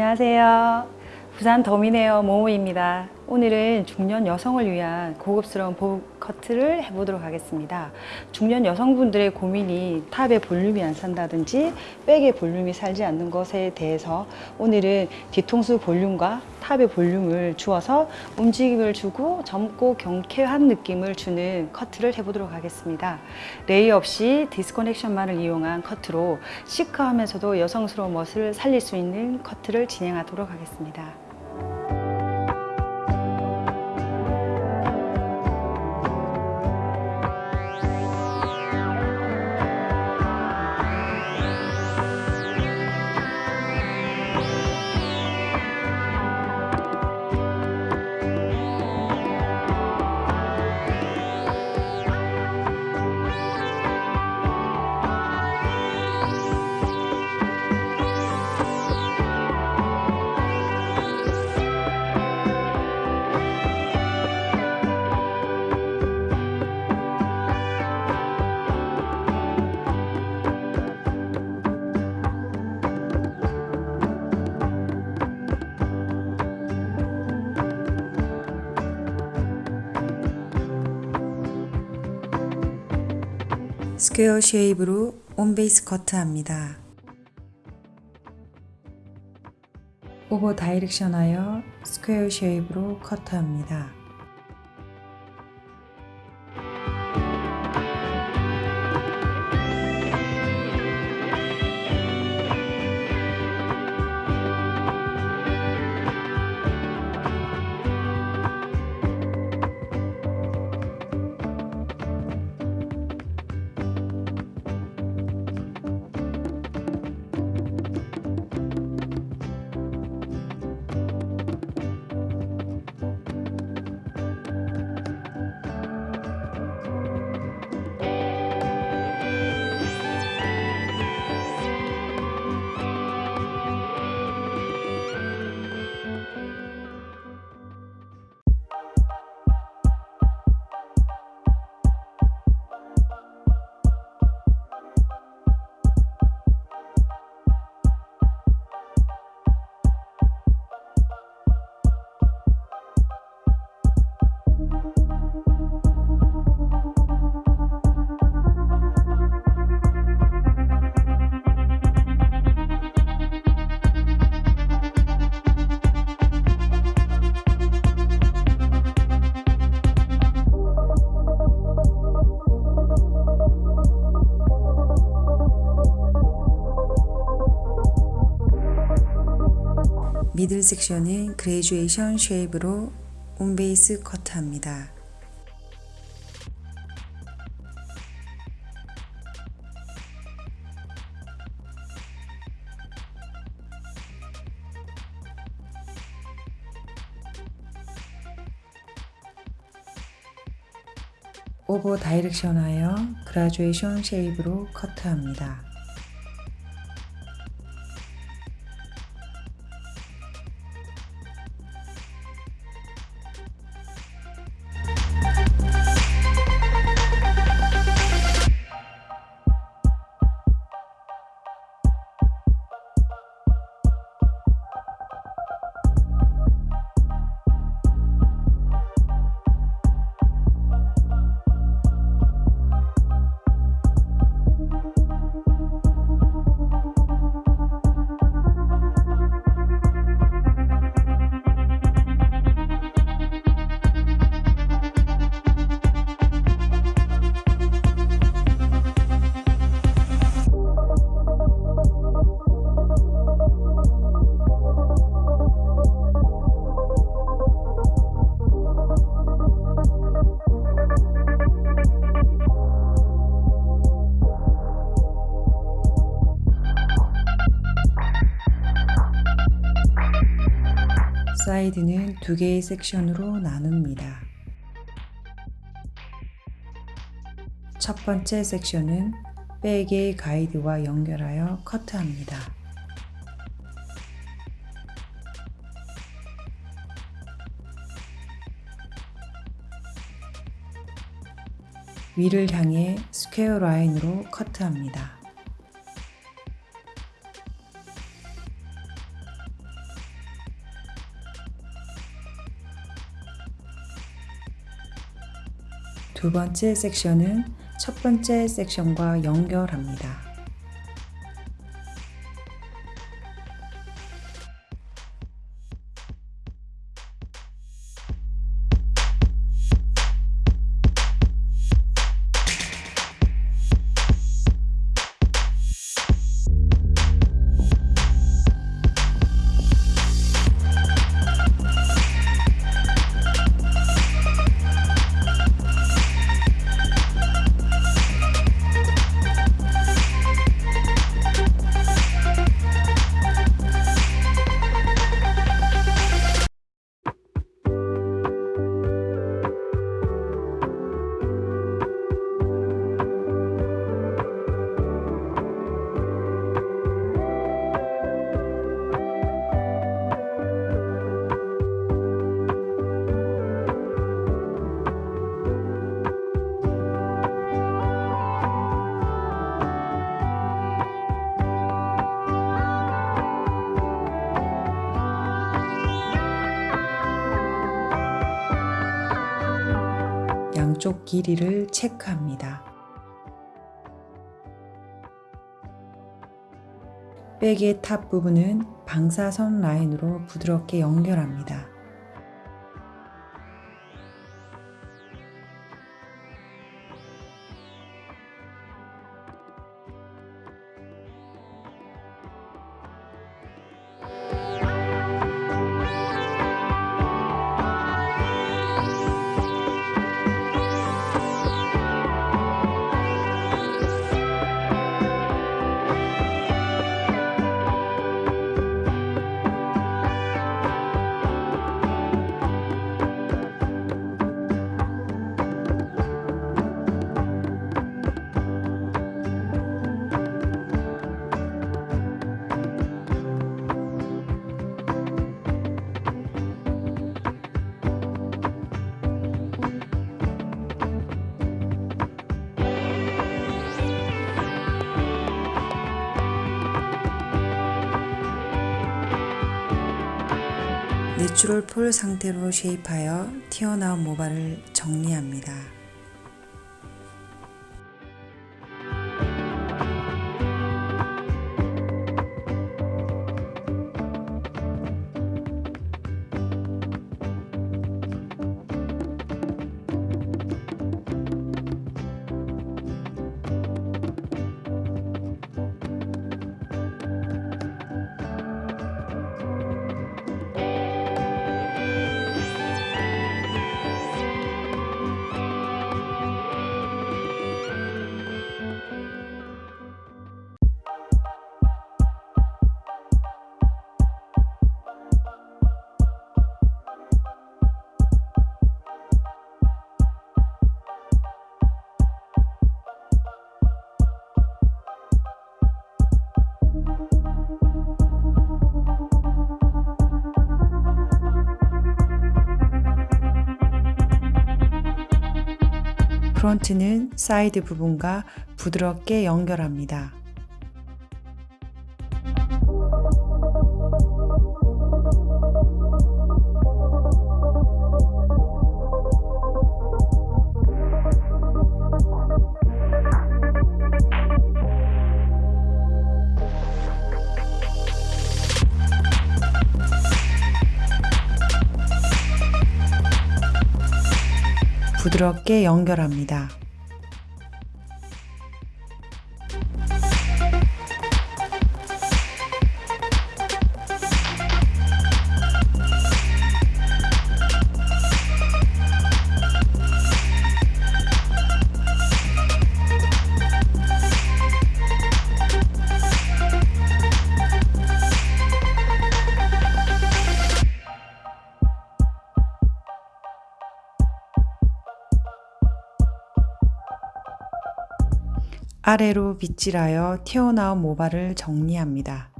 안녕하세요. 부산 더미네어 모모입니다. 오늘은 중년 여성을 위한 고급스러운 보브 커트를 해보도록 하겠습니다. 중년 여성분들의 고민이 top의 볼륨이 안 산다든지 back의 볼륨이 살지 않는 것에 대해서 오늘은 뒤통수 볼륨과 top의 볼륨을 주어서 움직임을 주고 젊고 경쾌한 느낌을 주는 커트를 해보도록 하겠습니다. layer 없이 disconnection만을 이용한 커트로 시크하면서도 여성스러운 멋을 살릴 수 있는 커트를 진행하도록 하겠습니다. 스퀘어 쉐입으로 온베이스 커트합니다. 오버 다이렉션하여 스퀘어 쉐입으로 커트합니다. 섹션은 graduation shape으로 on base 커트합니다. over direction하여 graduation shape으로 커트합니다. 사이드는 두 개의 섹션으로 나눕니다. 첫 번째 섹션은 back의 가이드와 연결하여 커트합니다. 위를 향해 square 라인으로 커트합니다. 두 번째 섹션은 첫 번째 섹션과 연결합니다. 양쪽 길이를 체크합니다. 백의 탑 부분은 방사선 라인으로 부드럽게 연결합니다. 내추럴 폴 상태로 쉐입하여 튀어나온 모발을 정리합니다. 프론트는 사이드 부분과 부드럽게 연결합니다. 부드럽게 연결합니다. 아래로 빗질하여 튀어나온 모발을 정리합니다.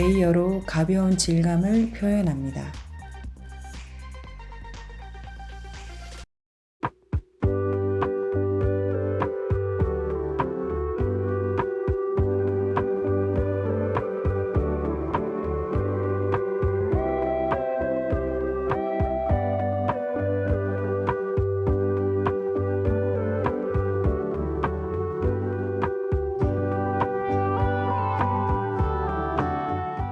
레이어로 가벼운 질감을 표현합니다.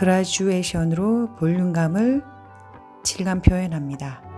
그라듀에이션으로 볼륨감을 질감 표현합니다.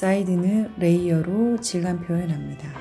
사이드는 레이어로 질감 표현합니다.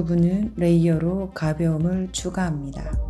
부분은 레이어로 가벼움을 추가합니다.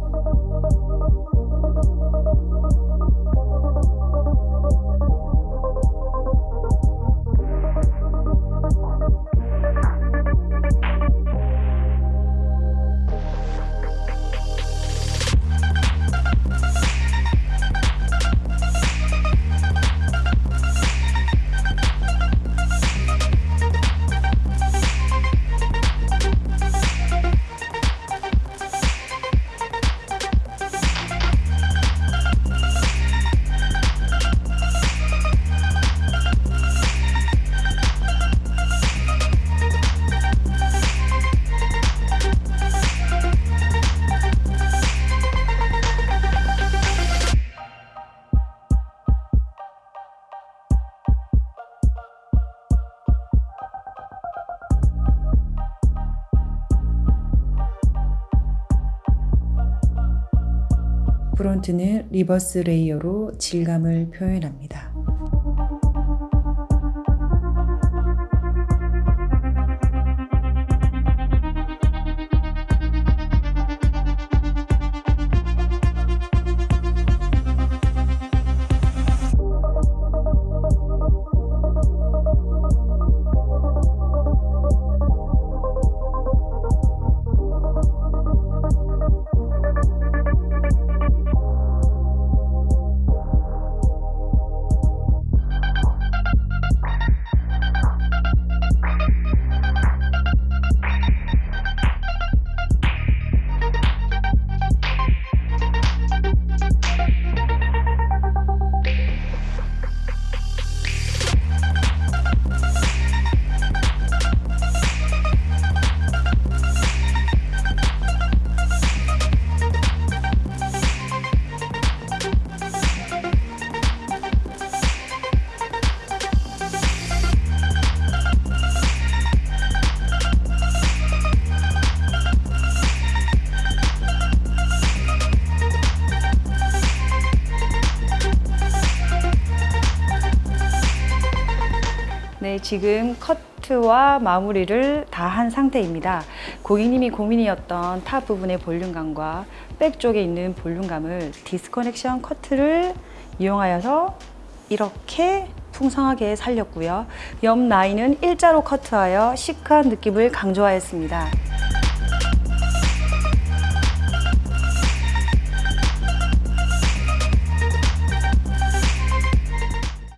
프론트는 리버스 레이어로 질감을 표현합니다. 네, 지금 커트와 마무리를 다 한 상태입니다. 고객님이 고민이었던 top 부분의 볼륨감과 back 쪽에 있는 볼륨감을 disconnection 커트를 이용하여서 이렇게 풍성하게 살렸고요. 옆 라인은 일자로 커트하여 시크한 느낌을 강조하였습니다.